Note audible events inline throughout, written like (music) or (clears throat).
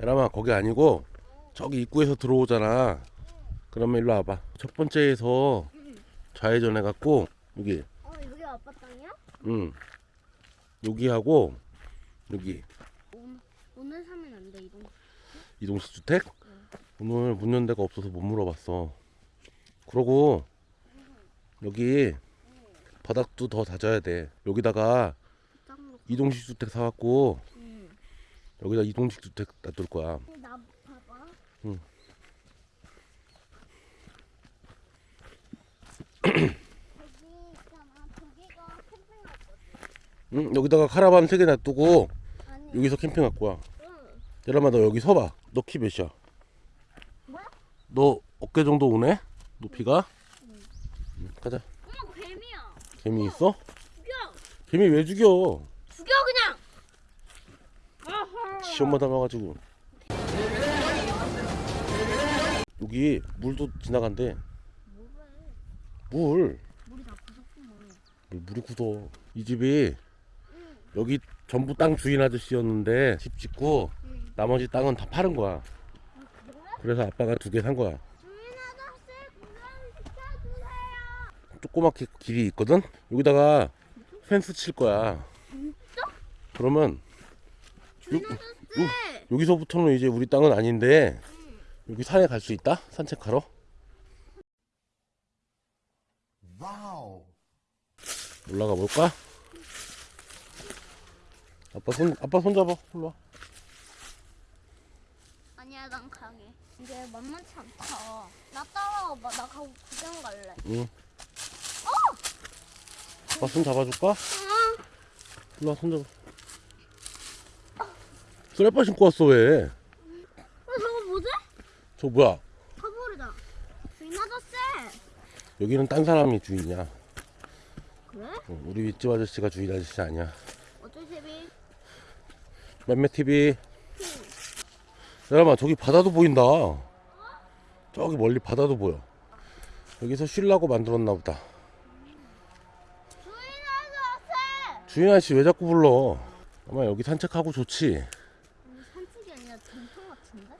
에라마 거기 아니고 저기 입구에서 들어오잖아 그러면 일로 와봐 첫 번째에서 좌회전 해갖고 여기 어 여기 아빠 땅이야? 응 여기하고 여기 오늘, 사면 안 돼 이동. 이동식 주택? 오늘 문 연 데가 없어서 못 물어봤어 그러고 여기 바닥도 더 다져야 돼 여기다가 땅으로. 이동식 주택 사갖고 응. 여기다 이동식 주택 놔둘 거야 나 봐봐. 응. 있잖아. (clears throat) 캠핑. 응 여기다가 카라반 세 개 놔두고 아니. 여기서 캠핑 갖고 와 응. 예람아 너 여기 서봐 너 키 몇이야? 뭐야? 너 어깨 정도 오네? 높이가? 응, 가자 어머 뱀이야. 개미 있어? 죽여. 개미 왜 죽여 죽여 그냥. 시험만 담아가지고 여기 물도 지나간대 물 물이 다. 물, 물이 굳어 이 집이 여기 전부 땅 주인 아저씨였는데 집 짓고 응. 나머지 땅은 다 파는 거야 그래? 그래서 아빠가 두 개 산 거야. 조그맣게 길이 있거든 여기다가 펜스 칠 거야? 그러면 요- 아저씨. 여기서부터는 이제 우리 땅은 아닌데 여기 산에 갈 수 있다 산책하러 wow. 올라가 볼까? 아빠 손 아빠 손 잡아 일로 와 아니야 난 강해. 이게 만만치 않다. 나 따라와봐. 나 가고 구경 갈래. 응. 아빠 손 잡아줄까? 응. 일로 와, 손 잡아. 쓰레빠 신고 왔어, 왜? 어, 저거 뭐지? 저 뭐야? 커버리다. 주인 아저씨. 여기는 딴 사람이 주인이야. 그래? 응, 우리 윗집 아저씨가 주인 아저씨 아니야. 어쩔 TV? 맴매 TV. 여러분, 저기 바다도 보인다. 저기 멀리 바다도 보여. 여기서 쉬려고 만들었나 보다. 주인 아저씨. 주인 아저씨 왜 자꾸 불러? 아마 여기 산책하고 좋지. 아니, 산책이 아니라 전통 같은데?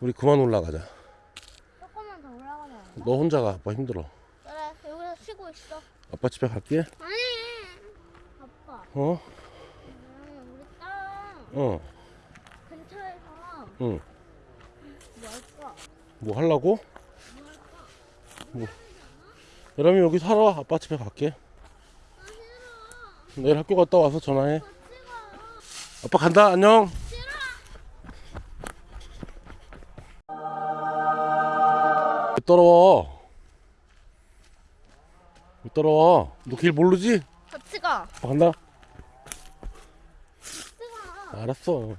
우리 그만 올라가자. 조금만 더 올라가면 안 돼? 너 혼자 가. 아빠 힘들어. 그래 여기서 쉬고 있어. 아빠 집에 갈게. 아니. 아빠. 어? 음, 우리 딸 어. 근처에서 응. 뭐 할까? 뭐 하려고? 뭐 할까? 여러분 여기 살아. 아빠 집에 갈게. 아. 내일 학교 갔다 와서 전화해. 아빠 간다. 안녕. 따라와? 왜 따라와? 너 길 모르지? 같이 가. 아빠 간다. 같이 가. 알았어.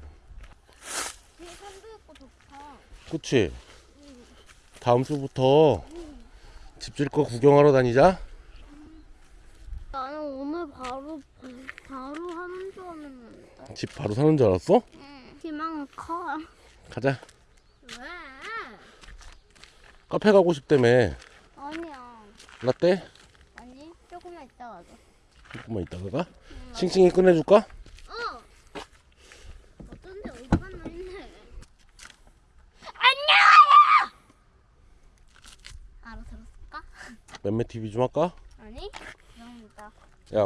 뒤에 산도 있고 좋다. 그치? 다음 주부터 집질 거 구경하러 다니자. 나는 오늘 바로 바로 하는 줄 알았는데. 집 바로 사는 줄 알았어? 응. 희망은 커. 가자. 왜? 카페 가고 싶다며. 아니야. 라떼? 아니 조금만 있다 가자. 조금만 이따가 가. 꺼내줄까? 어. 어디 갔나 했네. 안녕하세요. 알아 들었을까? 맴매 TV 좀 할까? 아니. 죄송합니다. 야.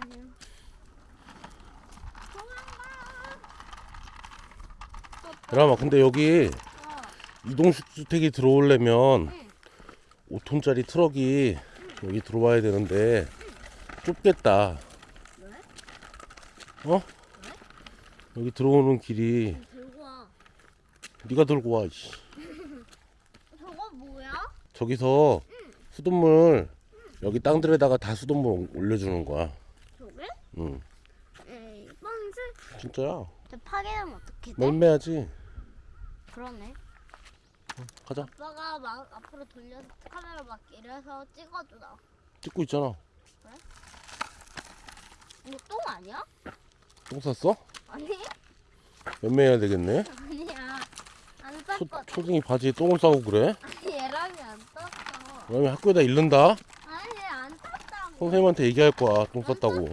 아니요. 여러분, 근데 여기 어. 이동식 주택이 들어오려면 응. 5톤짜리 트럭이 여기 들어와야 되는데 좁겠다. 어? 여기 들어오는 길이. 네가 들고 와. 이씨. 저거 뭐야? 저기서 수돗물 여기 땅들에다가 다 수돗물 올려주는 거야. 저게? 응, 에이, 뻔슬. 진짜야. 저 파괴하면 어떻게 돼? 맴매야지. 그러네. 가자. 아빠가 막 앞으로 돌려서 카메라 막 이래서 찍어주라. 찍고 있잖아. 이거 똥 아니야? 똥 쌌어? 아니? 맴매해야 되겠네. 아니야. 안 초, 쌌거든. 초딩이 바지에 똥을 싸고 그래? 아니 얘랑이 안 쌌어. 그러면 학교에다 잃는다. 아니 안 쌌다고. 선생님한테 얘기할 거야. 똥 쌌다고.